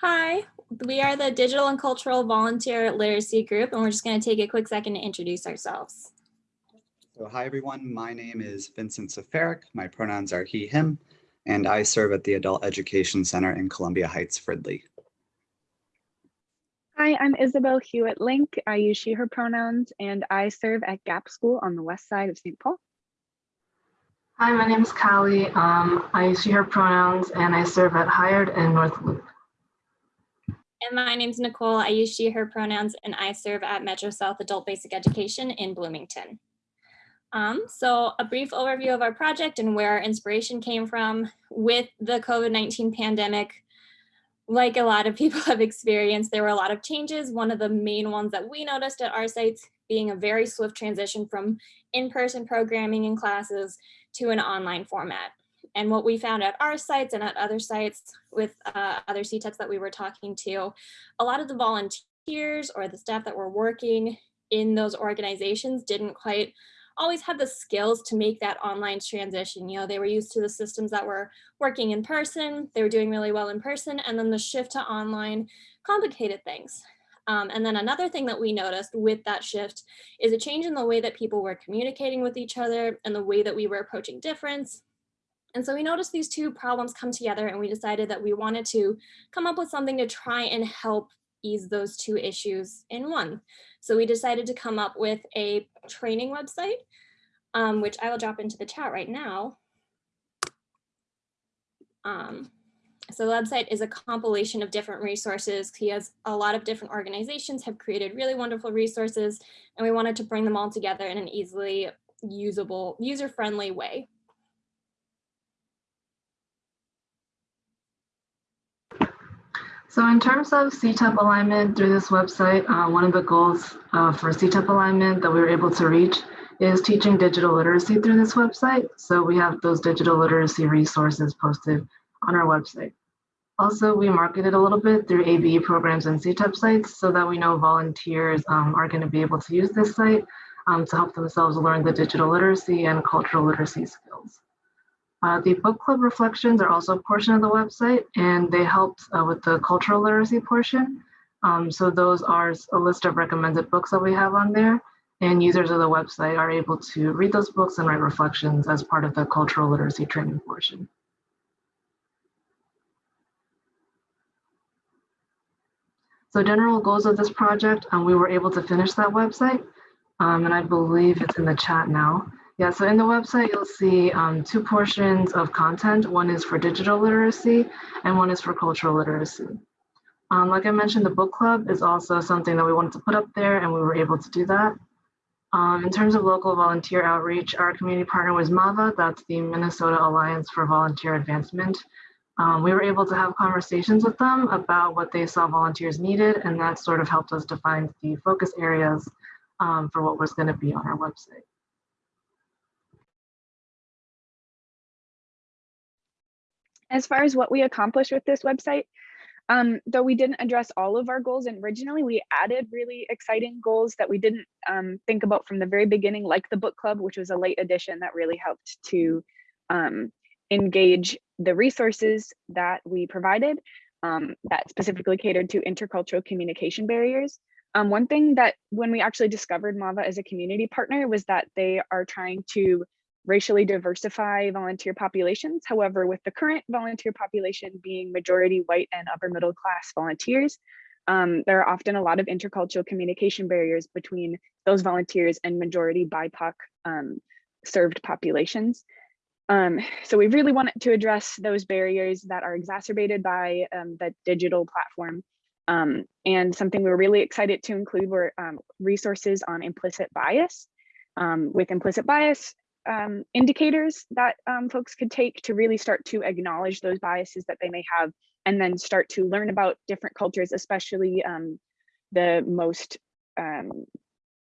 Hi, we are the Digital and Cultural Volunteer Literacy Group, and we're just going to take a quick second to introduce ourselves. So hi, everyone. My name is Vincent Safaric. My pronouns are he, him, and I serve at the Adult Education Center in Columbia Heights, Fridley. Hi, I'm Isabel Hewitt Link. I use she, her pronouns, and I serve at Gap School on the west side of St. Paul. Hi, my name is Callie. Um, I use she, her pronouns, and I serve at Hired and North Loop. And my name's Nicole. I use she, her pronouns, and I serve at Metro South Adult Basic Education in Bloomington. Um, so a brief overview of our project and where our inspiration came from with the COVID-19 pandemic. Like a lot of people have experienced, there were a lot of changes. One of the main ones that we noticed at our sites being a very swift transition from in-person programming and classes to an online format. And what we found at our sites and at other sites with uh, other CTEPs that we were talking to, a lot of the volunteers or the staff that were working in those organizations didn't quite always have the skills to make that online transition. You know, they were used to the systems that were working in person, they were doing really well in person, and then the shift to online complicated things. Um, and then another thing that we noticed with that shift is a change in the way that people were communicating with each other and the way that we were approaching difference. And so we noticed these two problems come together and we decided that we wanted to come up with something to try and help ease those two issues in one. So we decided to come up with a training website, um, which I will drop into the chat right now. Um, so the website is a compilation of different resources. He has a lot of different organizations have created really wonderful resources, and we wanted to bring them all together in an easily usable, user-friendly way. So in terms of CTEP alignment through this website, uh, one of the goals uh, for CTEP alignment that we were able to reach is teaching digital literacy through this website. So we have those digital literacy resources posted on our website. Also, we market it a little bit through ABE programs and CTEP sites so that we know volunteers um, are going to be able to use this site um, to help themselves learn the digital literacy and cultural literacy skills. Uh, the book club reflections are also a portion of the website and they helped uh, with the cultural literacy portion. Um, so those are a list of recommended books that we have on there and users of the website are able to read those books and write reflections as part of the cultural literacy training portion. So general goals of this project, um, we were able to finish that website um, and I believe it's in the chat now. Yeah, so in the website, you'll see um, two portions of content. One is for digital literacy and one is for cultural literacy. Um, like I mentioned, the book club is also something that we wanted to put up there and we were able to do that. Um, in terms of local volunteer outreach, our community partner was MAVA, that's the Minnesota Alliance for Volunteer Advancement. Um, we were able to have conversations with them about what they saw volunteers needed and that sort of helped us define the focus areas um, for what was gonna be on our website. As far as what we accomplished with this website, um, though we didn't address all of our goals and originally we added really exciting goals that we didn't um, think about from the very beginning, like the book club, which was a late addition that really helped to um, engage the resources that we provided um, that specifically catered to intercultural communication barriers. Um, one thing that when we actually discovered MAVA as a community partner was that they are trying to racially diversify volunteer populations. However, with the current volunteer population being majority white and upper middle class volunteers, um, there are often a lot of intercultural communication barriers between those volunteers and majority BIPOC um, served populations. Um, so we really wanted to address those barriers that are exacerbated by um, the digital platform. Um, and something we were really excited to include were um, resources on implicit bias. With implicit bias um, indicators that folks could take to really start to acknowledge those biases that they may have and then start to learn about different cultures, especially the most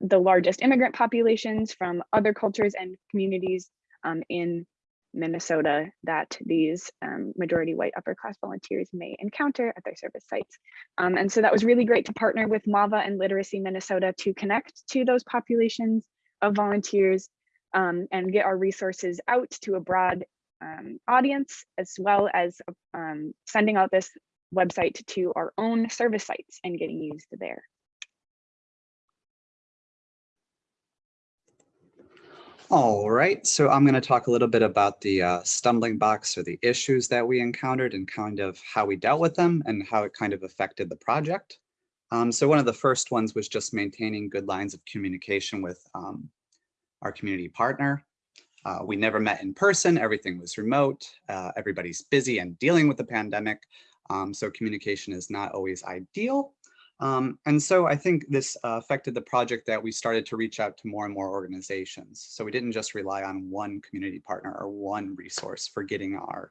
the largest immigrant populations from other cultures and communities um, in Minnesota that these um, majority white upper class volunteers may encounter at their service sites. Um, and so that was really great to partner with MAVA and Literacy Minnesota to connect to those populations of volunteers um, and get our resources out to a broad um, audience, as well as um, sending out this website to our own service sites and getting used there. All right, so I'm going to talk a little bit about the uh, stumbling blocks or the issues that we encountered and kind of how we dealt with them and how it kind of affected the project. Um, so one of the first ones was just maintaining good lines of communication with um, our community partner. Uh, we never met in person, everything was remote, uh, everybody's busy and dealing with the pandemic. Um, so communication is not always ideal. Um, and so I think this uh, affected the project that we started to reach out to more and more organizations. So we didn't just rely on one community partner or one resource for getting our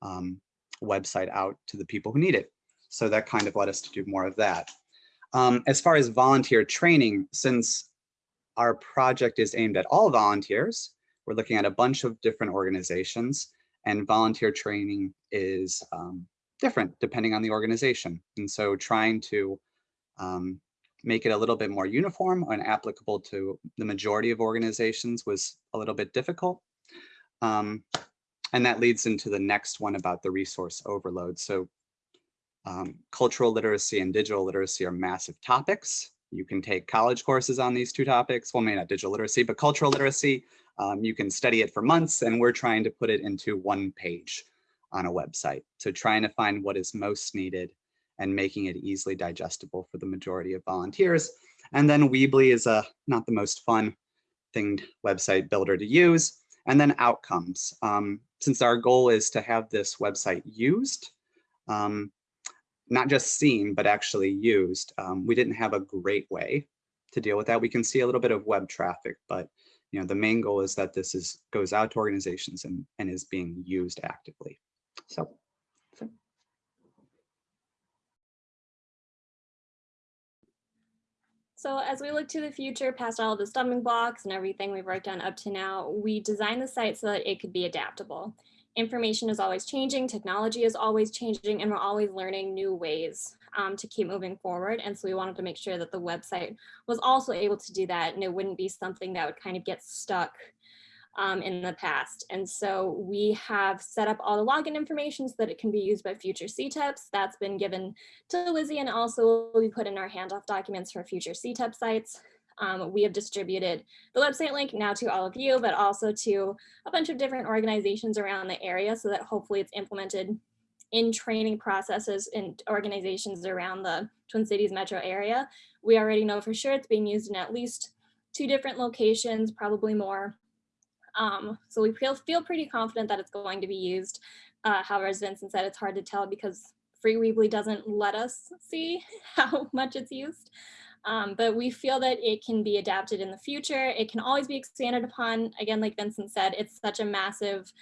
um, website out to the people who need it. So that kind of led us to do more of that. Um, as far as volunteer training, since our project is aimed at all volunteers, we're looking at a bunch of different organizations and volunteer training is um, different depending on the organization. And so trying to um, make it a little bit more uniform and applicable to the majority of organizations was a little bit difficult. Um, and that leads into the next one about the resource overload. So um, cultural literacy and digital literacy are massive topics. You can take college courses on these two topics. Well, maybe not digital literacy, but cultural literacy. Um, you can study it for months and we're trying to put it into one page on a website. So trying to find what is most needed and making it easily digestible for the majority of volunteers. And then Weebly is a not the most fun thinged website builder to use. And then outcomes. Um, since our goal is to have this website used, um, not just seen, but actually used, um, we didn't have a great way to deal with that. We can see a little bit of web traffic, but you know the main goal is that this is goes out to organizations and, and is being used actively. So So as we look to the future, past all the stumbling blocks and everything we've worked on up to now, we designed the site so that it could be adaptable. Information is always changing, technology is always changing, and we're always learning new ways um, to keep moving forward. And so we wanted to make sure that the website was also able to do that and it wouldn't be something that would kind of get stuck um, in the past. And so we have set up all the login information so that it can be used by future CTEPs. That's been given to Lizzie and also will be put in our handoff documents for future CTEP sites. Um, we have distributed the website link now to all of you, but also to a bunch of different organizations around the area so that hopefully it's implemented in training processes in organizations around the Twin Cities metro area. We already know for sure it's being used in at least two different locations, probably more. Um, so we feel, feel pretty confident that it's going to be used. Uh, however, as Vincent said, it's hard to tell because Free Weebly doesn't let us see how much it's used. Um, but we feel that it can be adapted in the future. It can always be expanded upon. Again, like Vincent said, it's such a massive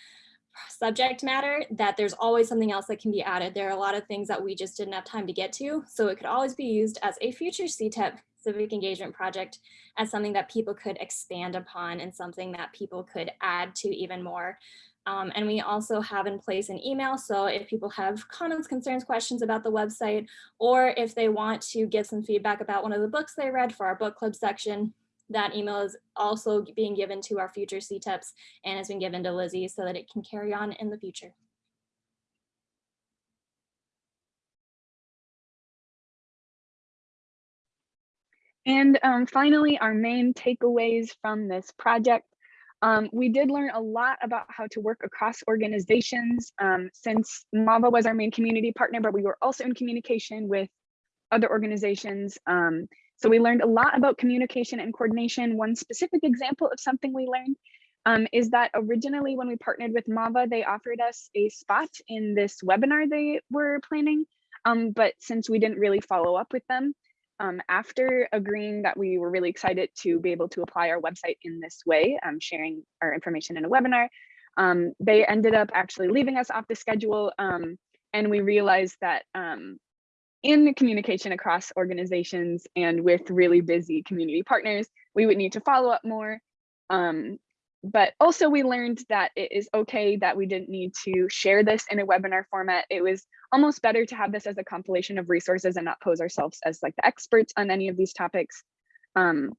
subject matter that there's always something else that can be added. There are a lot of things that we just didn't have time to get to. So it could always be used as a future CTEP civic engagement project as something that people could expand upon and something that people could add to even more. Um, and we also have in place an email. So if people have comments, concerns, questions about the website, or if they want to give some feedback about one of the books they read for our book club section, that email is also being given to our future CTEPs and has been given to Lizzie so that it can carry on in the future. And um, finally, our main takeaways from this project. Um, we did learn a lot about how to work across organizations um, since MAVA was our main community partner, but we were also in communication with other organizations. Um, so we learned a lot about communication and coordination. One specific example of something we learned um, is that originally when we partnered with MAVA, they offered us a spot in this webinar they were planning. Um, but since we didn't really follow up with them, um, after agreeing that we were really excited to be able to apply our website in this way, um, sharing our information in a webinar, um, they ended up actually leaving us off the schedule. Um, and we realized that um, in communication across organizations and with really busy community partners, we would need to follow up more. But also we learned that it is okay that we didn't need to share this in a webinar format. It was almost better to have this as a compilation of resources and not pose ourselves as like the experts on any of these topics. Um,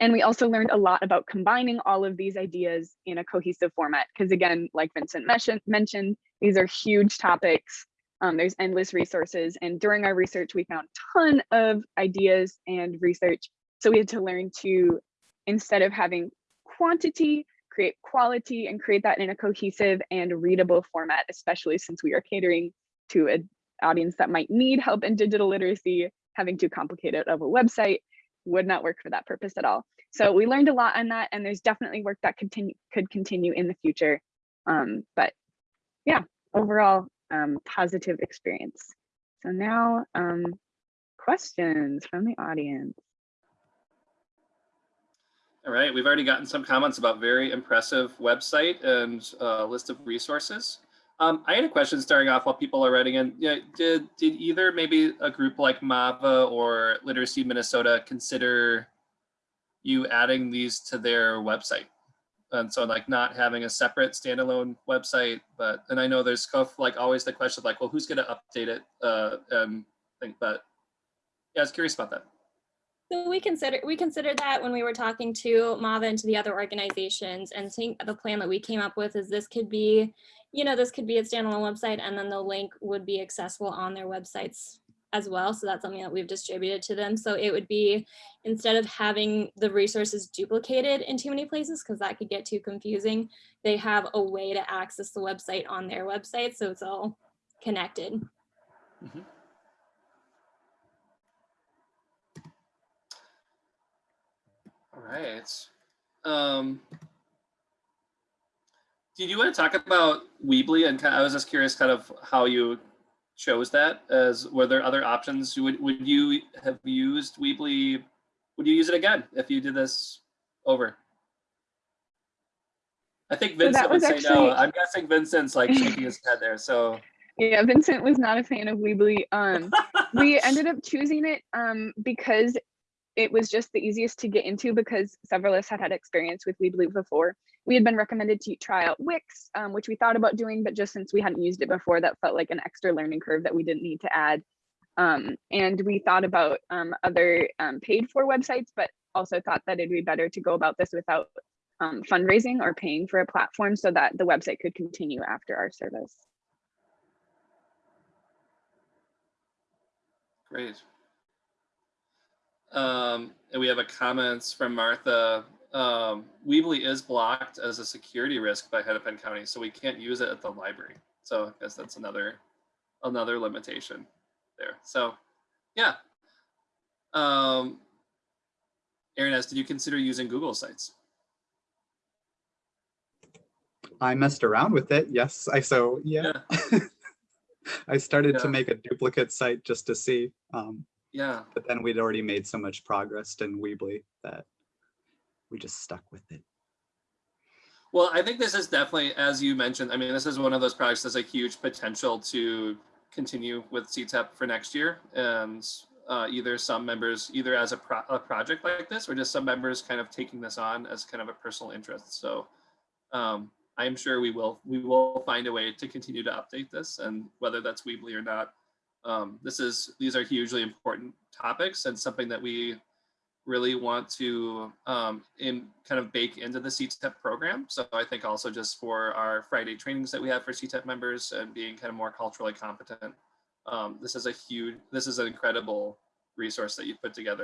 and we also learned a lot about combining all of these ideas in a cohesive format. Because again, like Vincent mentioned, these are huge topics Um, there's endless resources. And during our research, we found a ton of ideas and research. So we had to learn to, instead of having quantity, create quality and create that in a cohesive and readable format, especially since we are catering to an audience that might need help in digital literacy, having too complicated of a website would not work for that purpose at all. So we learned a lot on that and there's definitely work that continue could continue in the future. Um, but yeah, overall um, positive experience. So now um, questions from the audience. All right, we've already gotten some comments about very impressive website and uh, list of resources. Um, I had a question starting off while people are writing in. Yeah, did did either maybe a group like Mava or Literacy Minnesota consider you adding these to their website? And so like not having a separate standalone website, but and I know there's like always the question of like, well, who's going to update it? Uh, think, but yeah, I was curious about that. So we consider we considered that when we were talking to MAVA and to the other organizations and think the plan that we came up with is this could be, you know, this could be a standalone website and then the link would be accessible on their websites as well. So that's something that we've distributed to them. So it would be instead of having the resources duplicated in too many places, because that could get too confusing, they have a way to access the website on their website. So it's all connected. All right. Um, did you want to talk about Weebly? And kind I was just curious kind of how you chose that as were there other options? Would, would you have used Weebly? Would you use it again if you did this over? I think Vincent that would say actually- no. I'm guessing Vincent's like shaking his head there. So Yeah, Vincent was not a fan of Weebly. Um, we ended up choosing it um, because it was just the easiest to get into because several of us had had experience with Weebly before. We had been recommended to try out Wix, um, which we thought about doing, but just since we hadn't used it before, that felt like an extra learning curve that we didn't need to add. Um, and we thought about um, other um, paid for websites, but also thought that it'd be better to go about this without um, fundraising or paying for a platform so that the website could continue after our service. Great. Um, and we have a comments from Martha. Um, Weebly is blocked as a security risk by Hennepin County, so we can't use it at the library. So I guess that's another another limitation there. So yeah. Um, Aaron S., did you consider using Google Sites? I messed around with it. Yes, I so yeah. I started to make a duplicate site just to see, um, Yeah. but then we'd already made so much progress in Weebly that we just stuck with it. Well, I think this is definitely, as you mentioned, I mean, this is one of those projects that's a huge potential to continue with CTEP for next year. And uh, either some members, either as a, pro a project like this, or just some members kind of taking this on as kind of a personal interest. So um, I'm sure we will, we will find a way to continue to update this and whether that's Weebly or not. Um, this is, these are hugely important topics and something that we really want to um, in kind of bake into the CTEP program. So I think also just for our Friday trainings that we have for CTEP members and being kind of more culturally competent, um, this is a huge, this is an incredible resource that you put together.